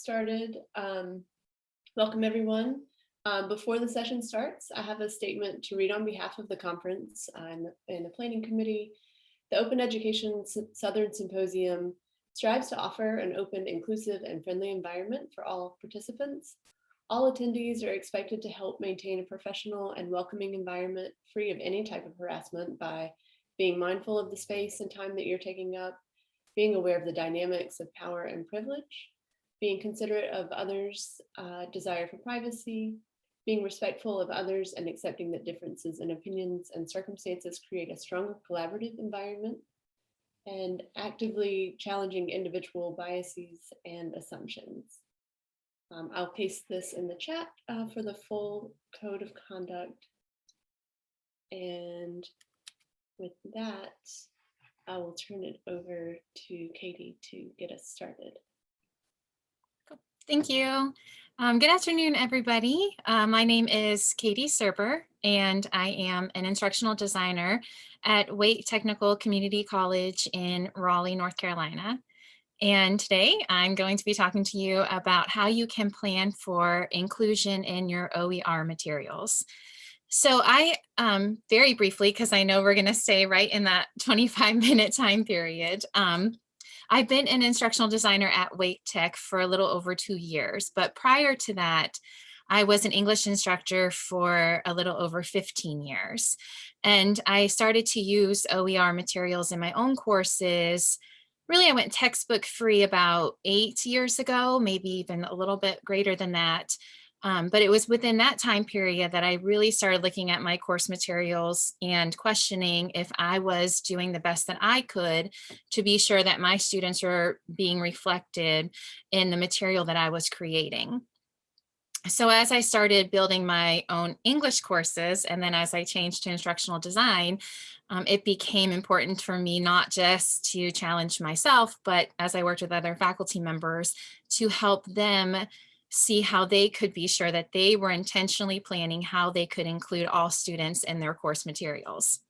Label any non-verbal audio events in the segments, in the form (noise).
started. Um, welcome everyone. Um, before the session starts, I have a statement to read on behalf of the conference and, and the planning committee. The Open Education Southern Symposium strives to offer an open, inclusive, and friendly environment for all participants. All attendees are expected to help maintain a professional and welcoming environment free of any type of harassment by being mindful of the space and time that you're taking up, being aware of the dynamics of power and privilege, being considerate of others' uh, desire for privacy, being respectful of others and accepting that differences in opinions and circumstances create a stronger collaborative environment, and actively challenging individual biases and assumptions. Um, I'll paste this in the chat uh, for the full code of conduct. And with that, I will turn it over to Katie to get us started. Thank you. Um, good afternoon, everybody. Uh, my name is Katie Serber, and I am an instructional designer at Wake Technical Community College in Raleigh, North Carolina. And today I'm going to be talking to you about how you can plan for inclusion in your OER materials. So I, um, very briefly, because I know we're going to stay right in that 25 minute time period, um, I've been an instructional designer at Wake Tech for a little over two years, but prior to that, I was an English instructor for a little over 15 years. And I started to use OER materials in my own courses. Really, I went textbook free about eight years ago, maybe even a little bit greater than that. Um, but it was within that time period that I really started looking at my course materials and questioning if I was doing the best that I could to be sure that my students were being reflected in the material that I was creating. So as I started building my own English courses, and then as I changed to instructional design, um, it became important for me not just to challenge myself, but as I worked with other faculty members to help them see how they could be sure that they were intentionally planning how they could include all students in their course materials.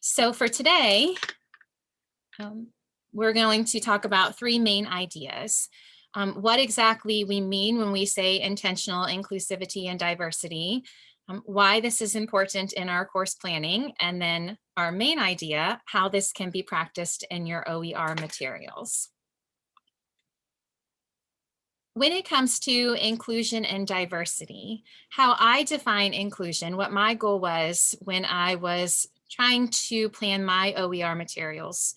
So for today, um, we're going to talk about three main ideas. Um, what exactly we mean when we say intentional inclusivity and diversity, um, why this is important in our course planning, and then our main idea, how this can be practiced in your OER materials. When it comes to inclusion and diversity, how I define inclusion, what my goal was when I was trying to plan my OER materials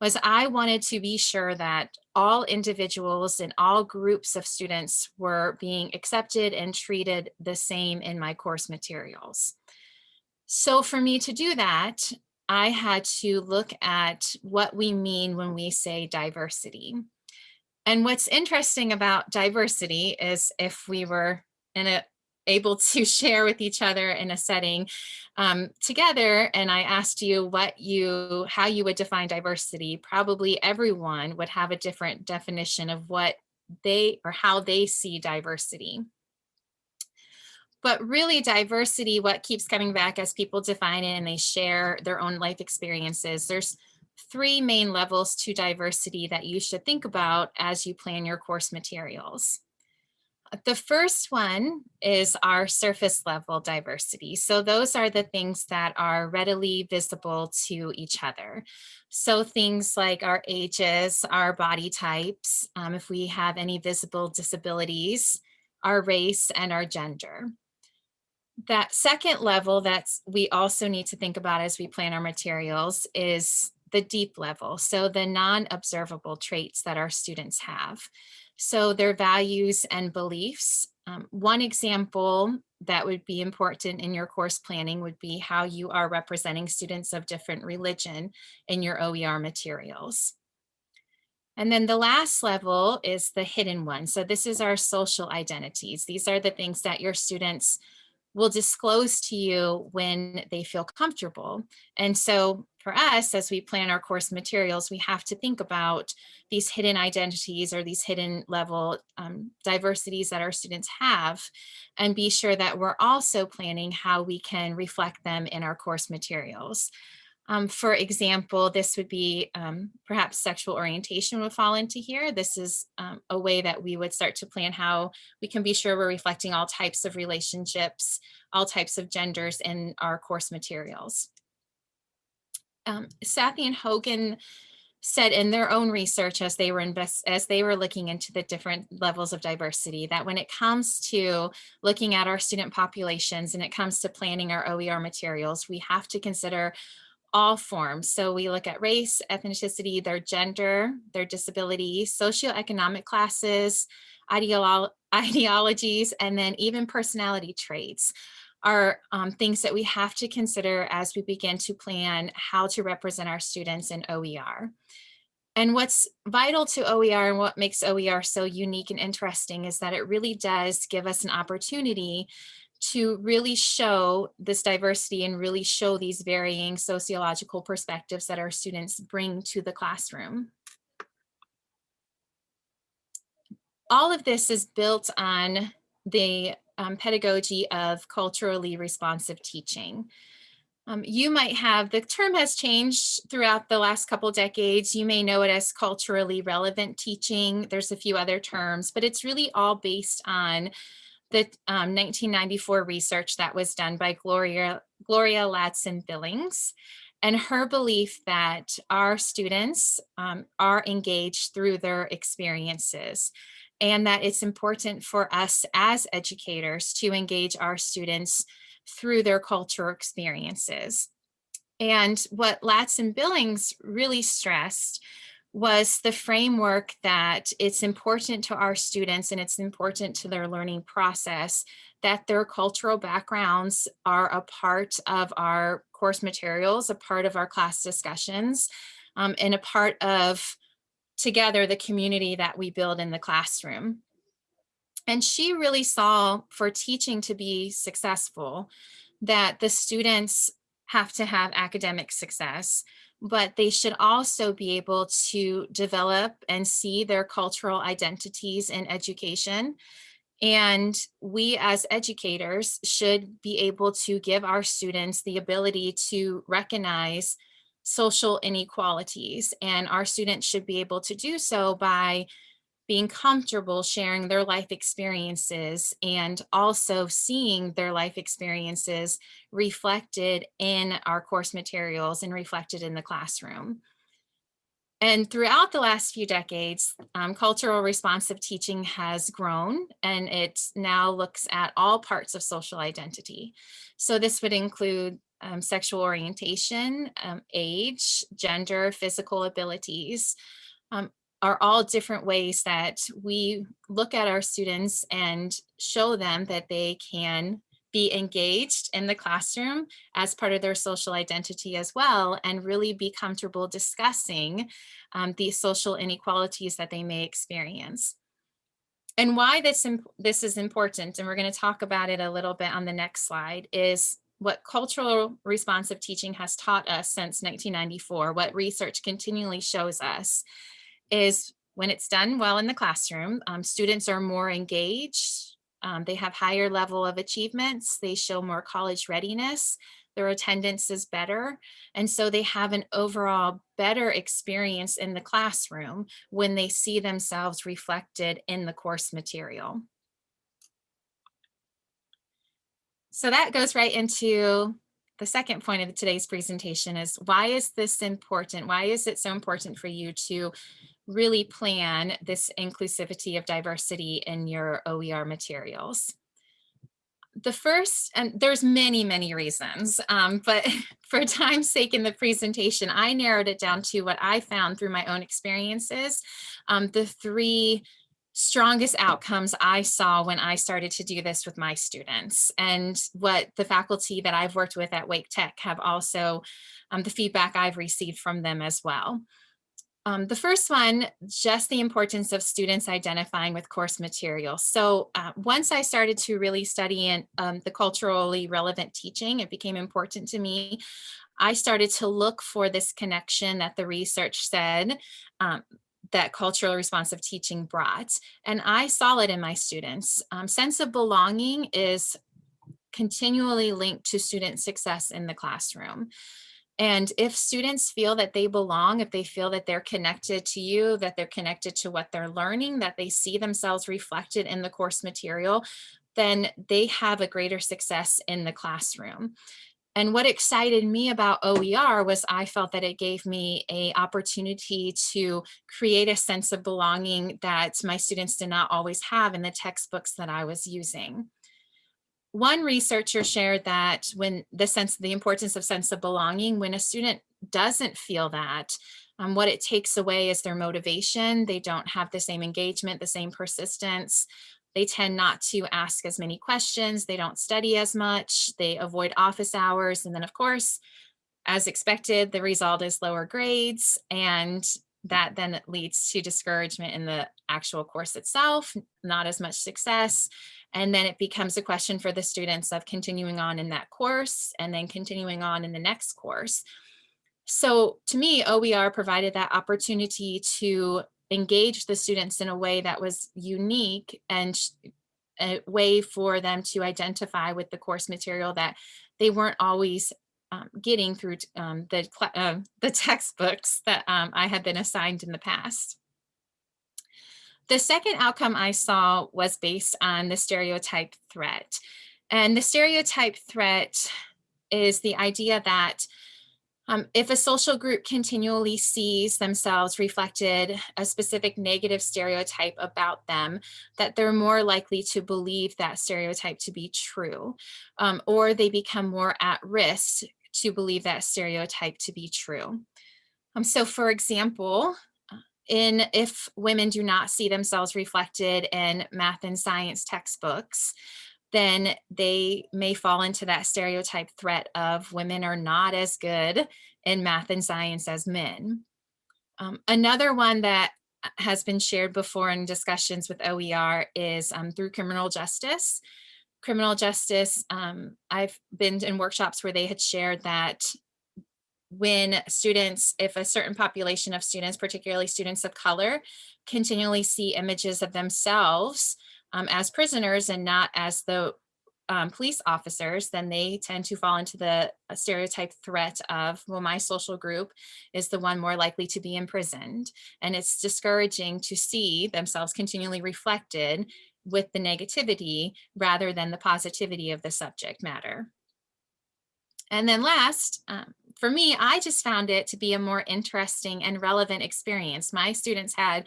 was I wanted to be sure that all individuals and all groups of students were being accepted and treated the same in my course materials. So for me to do that, I had to look at what we mean when we say diversity. And what's interesting about diversity is if we were in a able to (laughs) share with each other in a setting um, together and I asked you what you how you would define diversity probably everyone would have a different definition of what they or how they see diversity. But really diversity what keeps coming back as people define it and they share their own life experiences there's three main levels to diversity that you should think about as you plan your course materials. The first one is our surface level diversity. So those are the things that are readily visible to each other. So things like our ages, our body types, um, if we have any visible disabilities, our race and our gender. That second level that we also need to think about as we plan our materials is the deep level, so the non-observable traits that our students have. So their values and beliefs. Um, one example that would be important in your course planning would be how you are representing students of different religion in your OER materials. And then the last level is the hidden one. So this is our social identities. These are the things that your students will disclose to you when they feel comfortable. And so for us, as we plan our course materials, we have to think about these hidden identities or these hidden level um, diversities that our students have and be sure that we're also planning how we can reflect them in our course materials. Um, for example, this would be um, perhaps sexual orientation would fall into here. This is um, a way that we would start to plan how we can be sure we're reflecting all types of relationships, all types of genders in our course materials. Um, Sathy and Hogan said in their own research as they were invest as they were looking into the different levels of diversity that when it comes to looking at our student populations and it comes to planning our OER materials, we have to consider all forms. So we look at race, ethnicity, their gender, their disability, socioeconomic classes, ideolo (laughs) ideologies, and then even personality traits are um, things that we have to consider as we begin to plan how to represent our students in OER. And what's vital to OER and what makes OER so unique and interesting is that it really does give us an opportunity to really show this diversity and really show these varying sociological perspectives that our students bring to the classroom. All of this is built on the um, pedagogy of culturally responsive teaching. Um, you might have, the term has changed throughout the last couple decades. You may know it as culturally relevant teaching. There's a few other terms, but it's really all based on the um, 1994 research that was done by Gloria, Gloria Ladson Billings and her belief that our students um, are engaged through their experiences and that it's important for us as educators to engage our students through their cultural experiences. And what Ladson Billings really stressed was the framework that it's important to our students and it's important to their learning process that their cultural backgrounds are a part of our course materials, a part of our class discussions, um, and a part of together the community that we build in the classroom. And she really saw for teaching to be successful that the students have to have academic success, but they should also be able to develop and see their cultural identities in education. And we as educators should be able to give our students the ability to recognize social inequalities. And our students should be able to do so by being comfortable sharing their life experiences and also seeing their life experiences reflected in our course materials and reflected in the classroom. And throughout the last few decades, um, cultural responsive teaching has grown and it now looks at all parts of social identity. So this would include um, sexual orientation, um, age, gender, physical abilities, um, are all different ways that we look at our students and show them that they can be engaged in the classroom as part of their social identity as well and really be comfortable discussing um, these social inequalities that they may experience. And why this, this is important, and we're going to talk about it a little bit on the next slide, is what cultural responsive teaching has taught us since 1994, what research continually shows us is when it's done well in the classroom, um, students are more engaged, um, they have higher level of achievements, they show more college readiness, their attendance is better, and so they have an overall better experience in the classroom when they see themselves reflected in the course material. So that goes right into the second point of today's presentation is why is this important? Why is it so important for you to really plan this inclusivity of diversity in your OER materials. The first, and there's many, many reasons, um, but (laughs) for time's sake in the presentation, I narrowed it down to what I found through my own experiences, um, the three strongest outcomes I saw when I started to do this with my students and what the faculty that I've worked with at Wake Tech have also, um, the feedback I've received from them as well. Um, the first one, just the importance of students identifying with course material. So uh, once I started to really study in, um, the culturally relevant teaching, it became important to me. I started to look for this connection that the research said um, that cultural responsive teaching brought. And I saw it in my students. Um, sense of belonging is continually linked to student success in the classroom. And if students feel that they belong, if they feel that they're connected to you, that they're connected to what they're learning, that they see themselves reflected in the course material, then they have a greater success in the classroom. And what excited me about OER was I felt that it gave me a opportunity to create a sense of belonging that my students did not always have in the textbooks that I was using. One researcher shared that when the sense, the importance of sense of belonging, when a student doesn't feel that, um, what it takes away is their motivation. They don't have the same engagement, the same persistence. They tend not to ask as many questions. They don't study as much. They avoid office hours. And then of course, as expected, the result is lower grades and that then leads to discouragement in the actual course itself, not as much success. And then it becomes a question for the students of continuing on in that course and then continuing on in the next course. So to me, OER provided that opportunity to engage the students in a way that was unique and a way for them to identify with the course material that they weren't always um, getting through um, the, uh, the (laughs) textbooks that um, I had been assigned in the past. The second outcome I saw was based on the stereotype threat. And the stereotype threat is the idea that um, if a social group continually sees themselves reflected a specific negative stereotype about them, that they're more likely to believe that stereotype to be true, um, or they become more at risk to believe that stereotype to be true. Um, so for example, in if women do not see themselves reflected in math and science textbooks, then they may fall into that stereotype threat of women are not as good in math and science as men. Um, another one that has been shared before in discussions with OER is um, through criminal justice. Criminal justice, um, I've been in workshops where they had shared that when students, if a certain population of students, particularly students of color, continually see images of themselves um, as prisoners and not as the um, police officers, then they tend to fall into the uh, stereotype threat of, well, my social group is the one more likely to be imprisoned. And it's discouraging to see themselves continually reflected with the negativity rather than the positivity of the subject matter. And then last, um, for me, I just found it to be a more interesting and relevant experience. My students had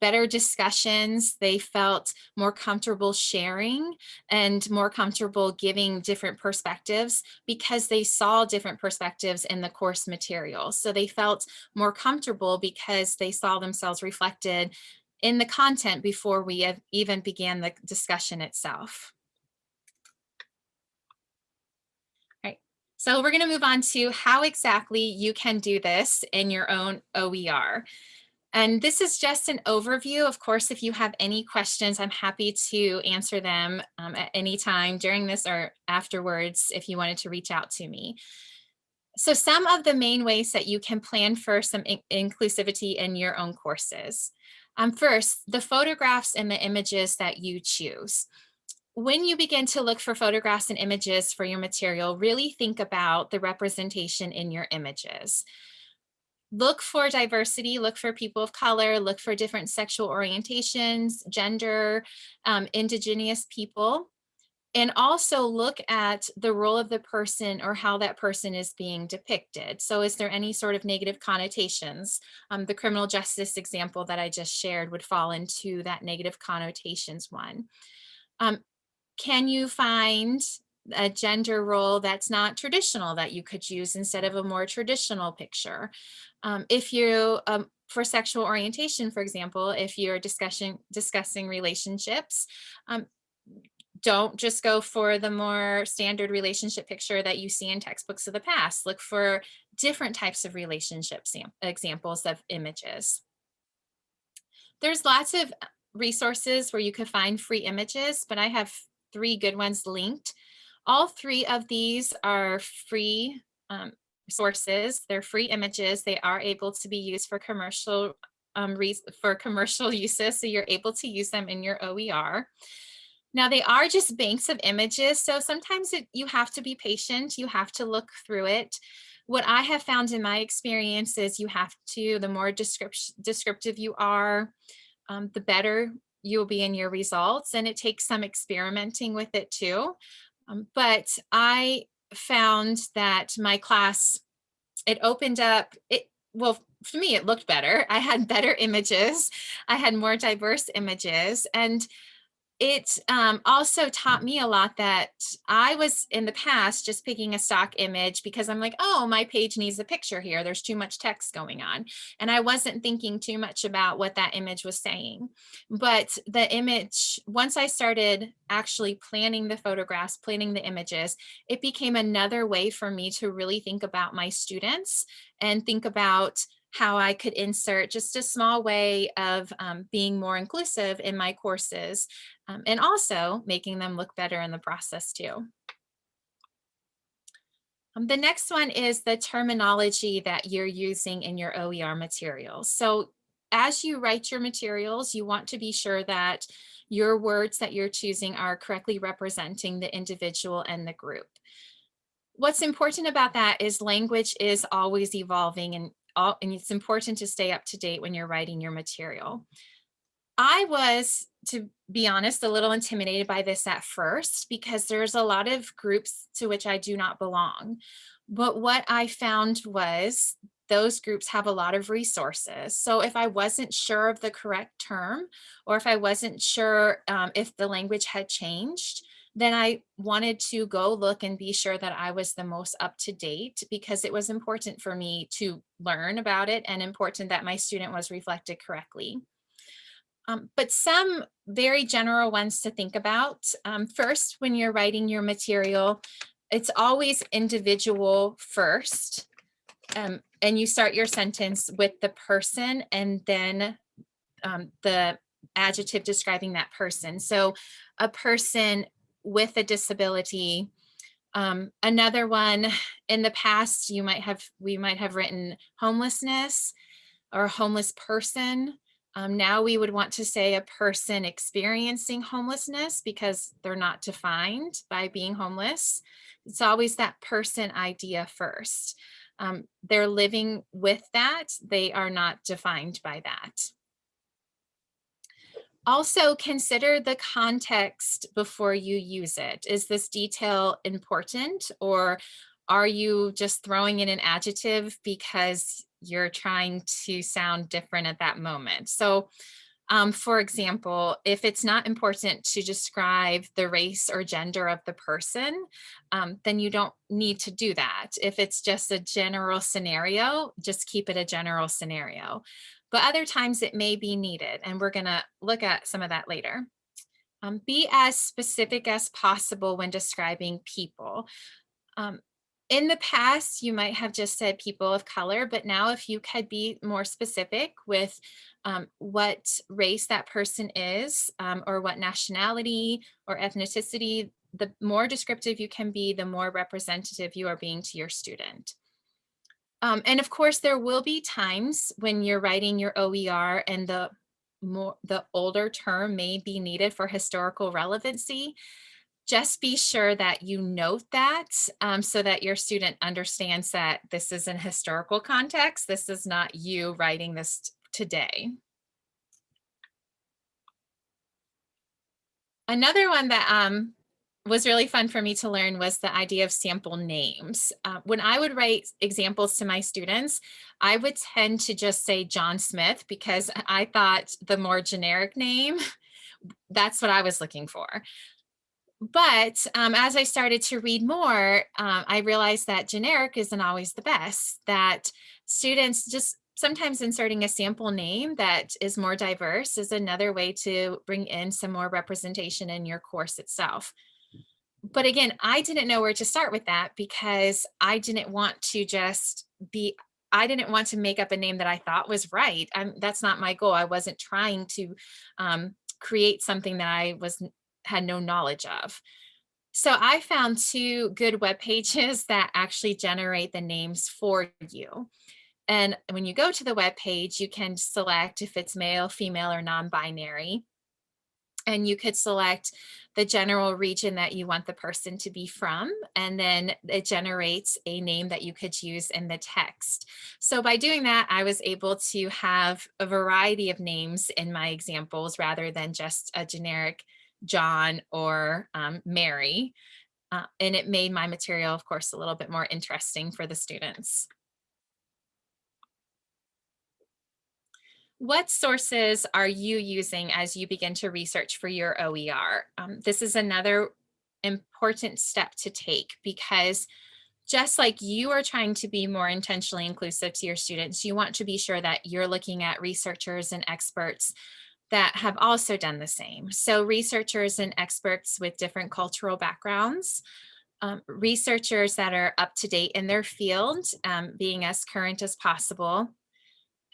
better discussions. They felt more comfortable sharing and more comfortable giving different perspectives because they saw different perspectives in the course material. So they felt more comfortable because they saw themselves reflected in the content before we even began the discussion itself. All right, so we're going to move on to how exactly you can do this in your own OER. And this is just an overview. Of course, if you have any questions, I'm happy to answer them um, at any time during this or afterwards if you wanted to reach out to me. So some of the main ways that you can plan for some in inclusivity in your own courses. Um, first, the photographs and the images that you choose. When you begin to look for photographs and images for your material, really think about the representation in your images look for diversity, look for people of color, look for different sexual orientations, gender, um, indigenous people, and also look at the role of the person or how that person is being depicted. So is there any sort of negative connotations? Um, the criminal justice example that I just shared would fall into that negative connotations one. Um, can you find a gender role that's not traditional that you could use instead of a more traditional picture. Um, if you, um, for sexual orientation, for example, if you're discussing, discussing relationships, um, don't just go for the more standard relationship picture that you see in textbooks of the past. Look for different types of relationship examples of images. There's lots of resources where you could find free images, but I have three good ones linked. All three of these are free um, sources. They're free images. They are able to be used for commercial um, for commercial (laughs) uses. So you're able to use them in your OER. Now they are just banks of images. So sometimes it, you have to be patient. You have to look through it. what I have found in my experience is you have to, the more description, descriptive you are, um, the better you'll be in your results. And it takes some experimenting with it too. Um, but I found that my class, it opened up, it well, for me, it looked better. I had better (laughs) images. I had more diverse images. And it um, also taught me a lot that I was in the past just picking a stock image because I'm like, oh, my page needs a picture here. There's too much text going on. And I wasn't thinking too much about what that image was saying. But the image, once I started actually planning the photographs, planning the images, it became another way for me to really think about my students and think about how I could insert just a small way of um, being more inclusive in my courses um, and also making them look better in the process too. Um, the next one is the terminology that you're using in your OER materials. So as you write your materials, you want to be sure that your words that you're choosing are correctly representing the individual and the group. What's important about that is language is always evolving and all, and it's important to stay up to date when you're writing your material. I was, to be honest, a little intimidated by this at first because there's a lot of groups to which I do not belong. But what I found was those groups have a lot of resources. So if I wasn't sure of the correct term, or if I wasn't sure um, if the language had changed, then I wanted to go look and be sure that I was the most up to date because it was important for me to learn about it and important that my student was reflected correctly. Um, but some very general ones to think about. Um, first, when you're writing your material, it's always individual first. Um, and you start your sentence with the person and then um, the adjective describing that person. So a person with a disability. Um, another one in the past, you might have, we might have written homelessness or homeless person. Um, now we would want to say a person experiencing homelessness because they're not defined by being homeless. It's always that person idea first. Um, they're living with that. They are not defined by that. Also consider the context before you use it. Is this detail important or are you just throwing in an adjective because you're trying to sound different at that moment? So um, for example, if it's not important to describe the race or gender of the person, um, then you don't need to do that. If it's just a general scenario, just keep it a general scenario but other times it may be needed. And we're gonna look at some of that later. Um, be as specific as possible when describing people. Um, in the past, you might have just said people of color, but now if you could be more specific with um, what race that person is um, or what nationality or ethnicity, the more descriptive you can be, the more representative you are being to your student. Um, and of course, there will be times when you're writing your OER and the more the older term may be needed for historical relevancy. Just be sure that you note that um, so that your student understands that this is an historical context. This is not you writing this today. Another one that um, was really fun for me to learn was the idea of sample names. Uh, when I would write examples to my students, I would tend to just say John Smith because (laughs) I thought the more generic name, (laughs) that's what I was looking for. But um, as I started to read more, um, I realized that generic isn't always the best, that students just sometimes inserting a sample name that is more diverse is another way to bring in some more representation in your course itself but again, I didn't know where to start with that because I didn't want to just be, I didn't want to make up a name that I thought was right. I'm, that's not my goal. I wasn't trying to um, create something that I was had no knowledge of. So I found two good web pages (laughs) that actually generate the names for you. And when you go to the web page, you can select if it's male, female, or non-binary. And you could select the general region that you want the person to be from, and then it generates a name that you could use in the text. So by doing that, I was able to have a variety of names in my examples rather than just a generic John or um, Mary. Uh, and it made my material, of course, a little bit more interesting for the students. What sources are you using as you begin to research for your OER? Um, this is another important step to take because just like you are trying to be more intentionally inclusive to your students, you want to be sure that you're looking at researchers and experts that have also done the same. So researchers and experts with different cultural backgrounds, um, researchers that are up to date in their field, um, being as current as possible,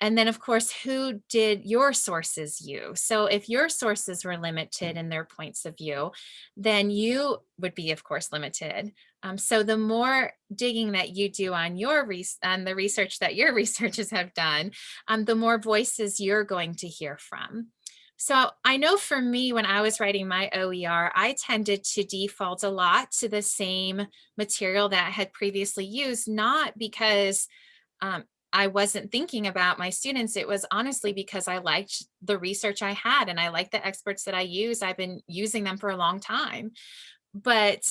and then of course, who did your sources use? So if your sources were limited in their points of view, then you would be of course limited. Um, so the more digging that you do on your on the research that your (laughs) researchers have done, um, the more voices you're going to hear from. So I know for me, when I was writing my OER, I tended to default a lot to the same material that I had previously used, not because um, I wasn't thinking about my students, it was honestly because I liked the research I had and I like the experts that I use. I've been using them for a long time. But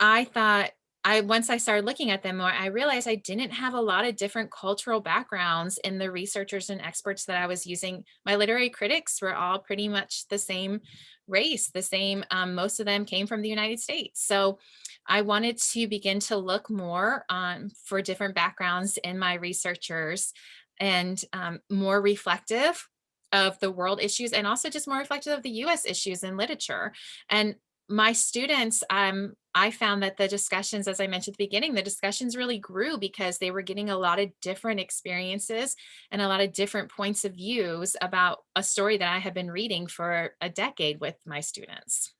I thought I once I started looking at them more, I realized I didn't have a lot of different cultural backgrounds in the researchers and experts that I was using. My literary critics were all pretty much the same race, the same, um, most of them came from the United States. So I wanted to begin to look more um, for different backgrounds in my researchers and um, more reflective of the world issues and also just more reflective of the US issues in literature. And my students, um, I found that the discussions, as I mentioned at the beginning, the discussions really grew because they were getting a lot of different experiences and a lot of different points of views about a story that I have been reading for a decade with my students.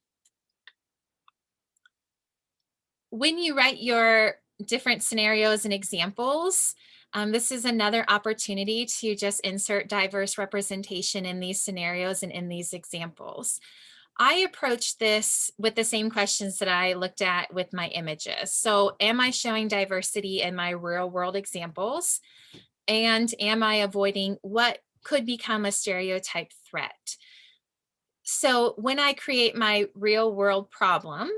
when you write your different scenarios and examples, um, this is another opportunity to just insert diverse representation in these scenarios and in these examples. I approach this with the same questions that I looked at with my images. So am I showing diversity in my real world examples? And am I avoiding what could become a stereotype threat? So when I create my real world problem,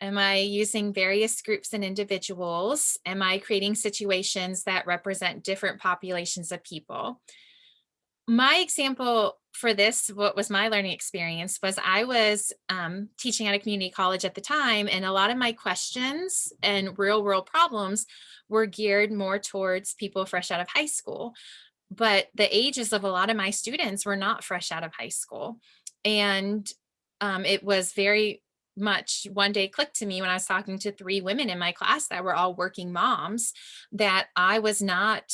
Am I using various groups and individuals? Am I creating situations that represent different populations of people? My example for this, what was my learning experience was I was um, teaching at a community college at the time and a lot of my questions and real world problems were geared more towards people fresh out of high school. But the ages of a lot of my students were not fresh out of high school. And um, it was very much one day clicked to me when I was talking to three women in my class that were all working moms that I was not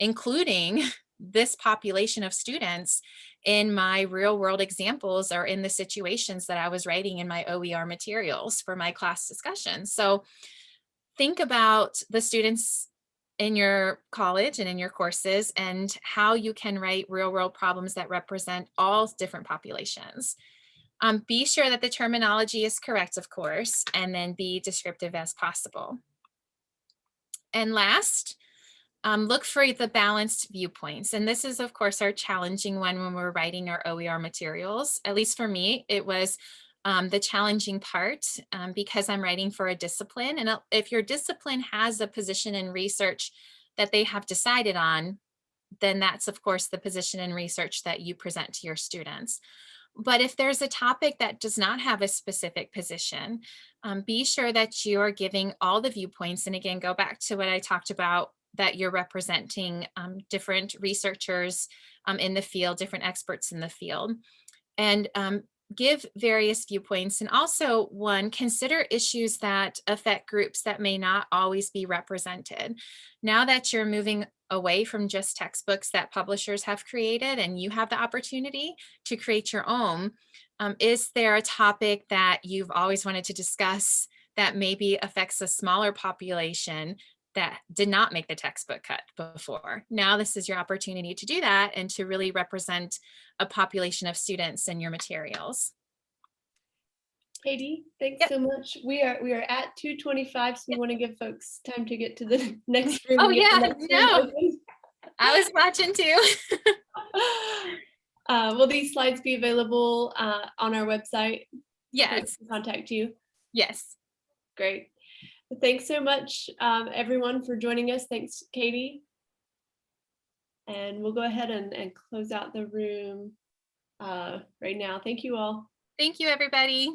including (laughs) this population of students in my real world examples or in the situations that I was writing in my OER materials for my class discussion. So think about the students in your college and in your courses and how you can write real world problems that represent all different populations. Um, be sure that the terminology is correct, of course, and then be descriptive as possible. And last, um, look for the balanced viewpoints. And this is, of course, our challenging one when we're writing our OER materials. At least for me, it was um, the challenging part um, because I'm writing for a discipline. And uh, if your discipline has a position in research that they have decided on, then that's, of course, the position in research that you present to your students. But if there's a topic that does not have a specific position, um, be sure that you are giving all the viewpoints. And again, go back to what I talked about that you're representing um, different researchers um, in the field, different experts in the field. And um, give various viewpoints and also one consider issues that affect groups that may not always be represented now that you're moving away from just textbooks that publishers have created and you have the opportunity to create your own um, is there a topic that you've always wanted to discuss that maybe affects a smaller population that did not make the textbook cut before. Now this is your opportunity to do that and to really represent a population of students in your materials. Katie, thanks Yep. so much. We are, we are at two twenty-five, so we want to give folks time to get to the (laughs) next room. Oh, and get the yeah, no. I was watching too. (laughs) Uh, will these slides be available uh, on our website? Yes, Contact you. yes. Great. Thanks so much, um, everyone, for joining us. Thanks, Katie. And we'll go ahead and, and close out the room uh, right now. Thank you all. Thank you, everybody.